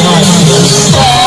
I understand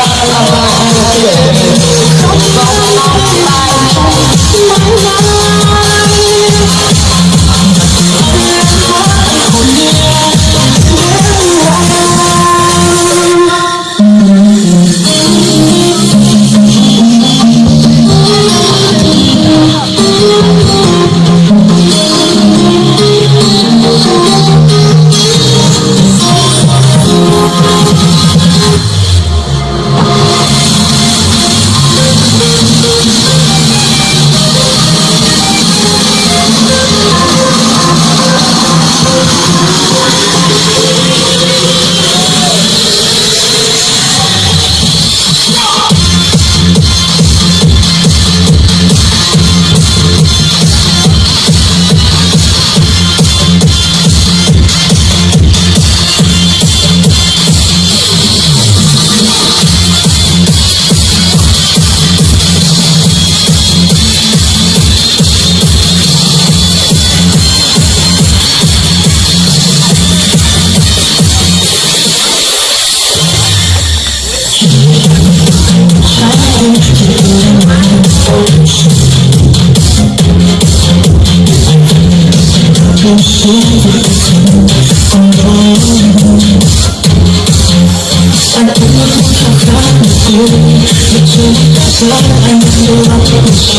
사랑할 수밖에 없지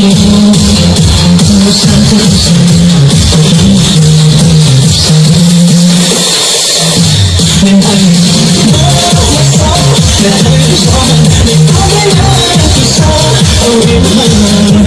무슨 뜻은 내 마음이 너였어 나를 위해서 내 꿈을 향해서 우리 만나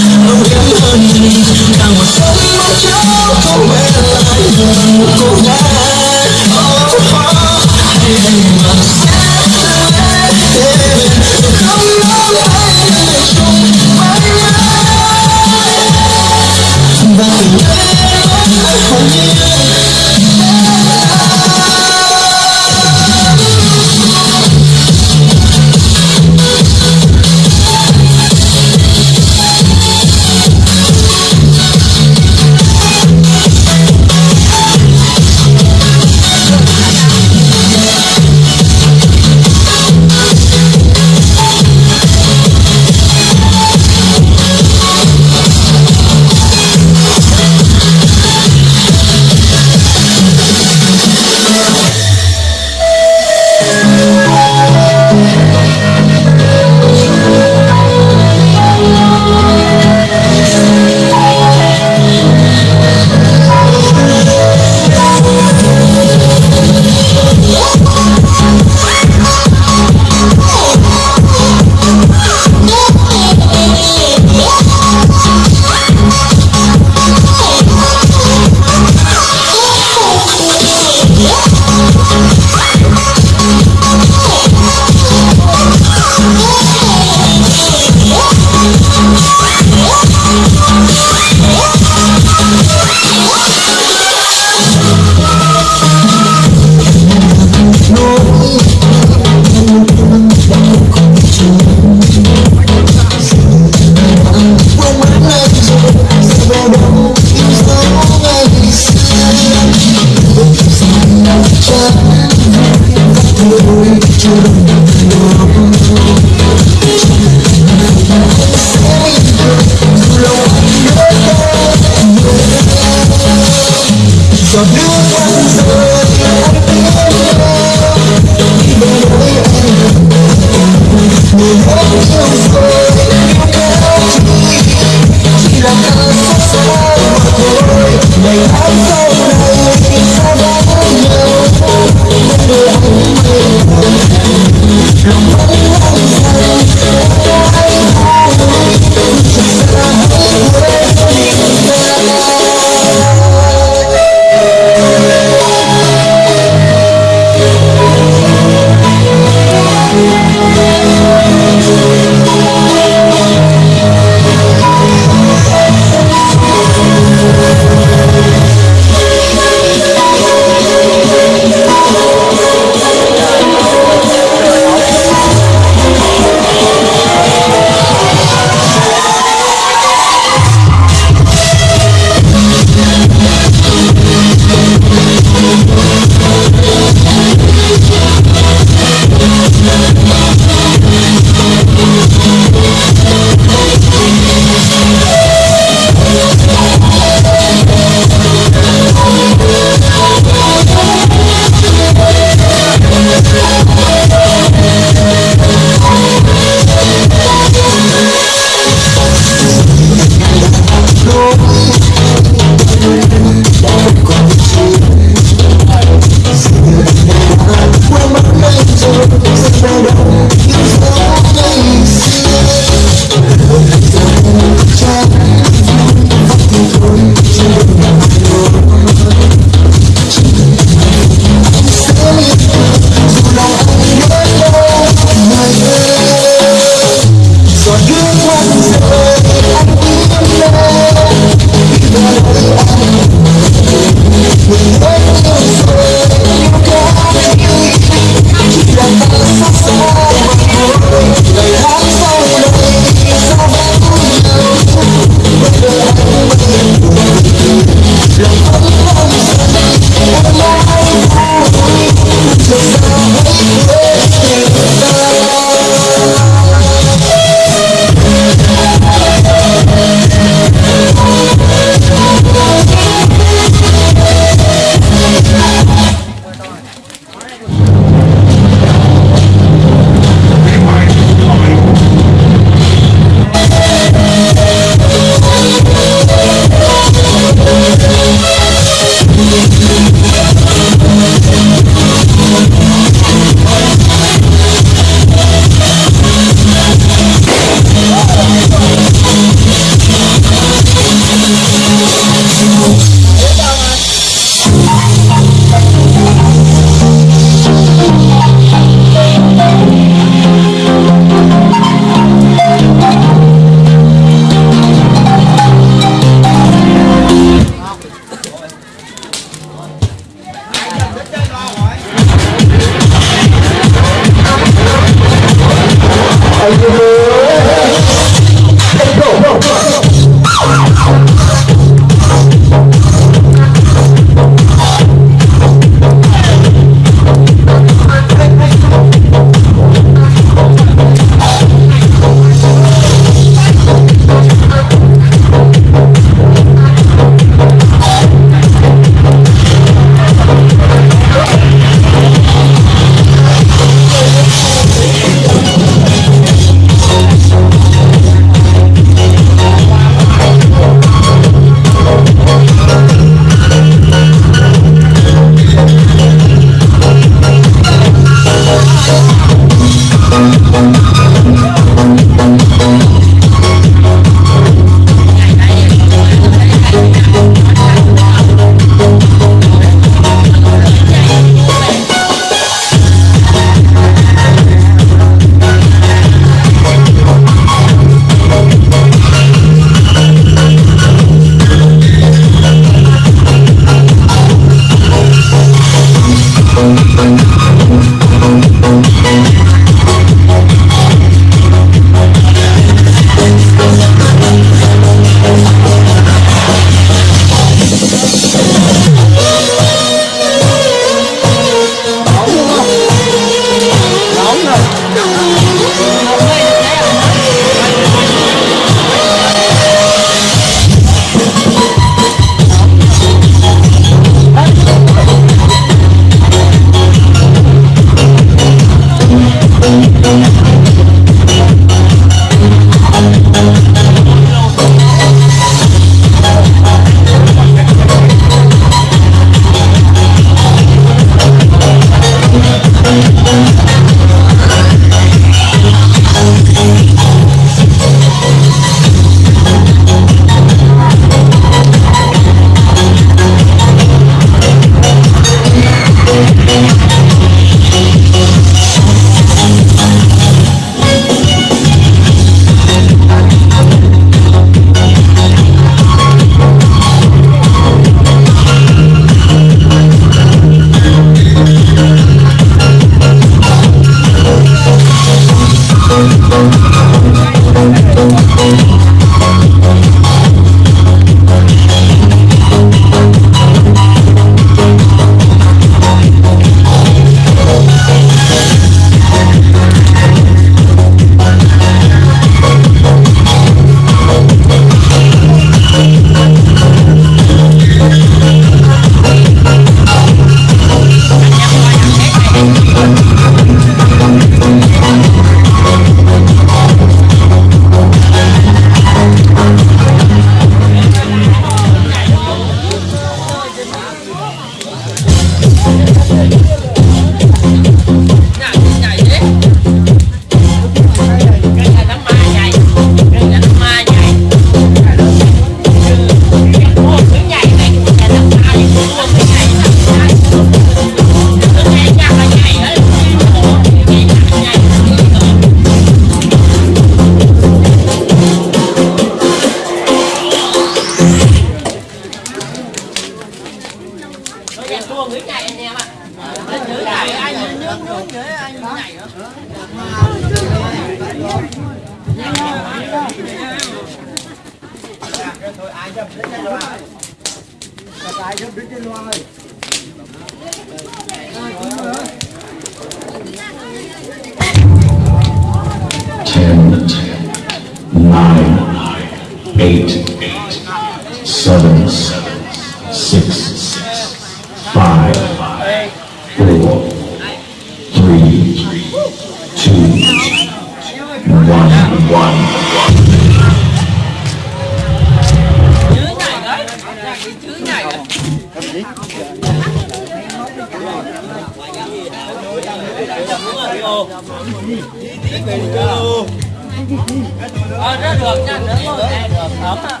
Ờ, rất được nha, nướng luôn. Được, ấm ạ.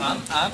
Ấm, ấm.